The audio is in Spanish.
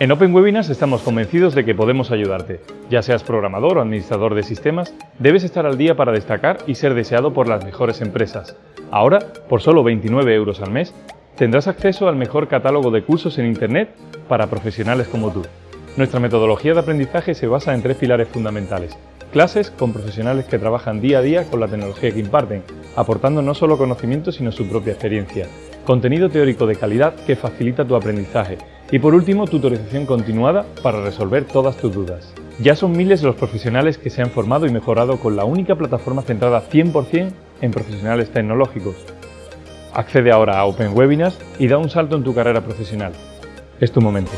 En Open Webinars estamos convencidos de que podemos ayudarte. Ya seas programador o administrador de sistemas, debes estar al día para destacar y ser deseado por las mejores empresas. Ahora, por solo 29 euros al mes, tendrás acceso al mejor catálogo de cursos en Internet para profesionales como tú. Nuestra metodología de aprendizaje se basa en tres pilares fundamentales. Clases con profesionales que trabajan día a día con la tecnología que imparten, aportando no solo conocimiento sino su propia experiencia. Contenido teórico de calidad que facilita tu aprendizaje y por último, tutorización continuada para resolver todas tus dudas. Ya son miles los profesionales que se han formado y mejorado con la única plataforma centrada 100% en profesionales tecnológicos. Accede ahora a Open Webinars y da un salto en tu carrera profesional. Es tu momento.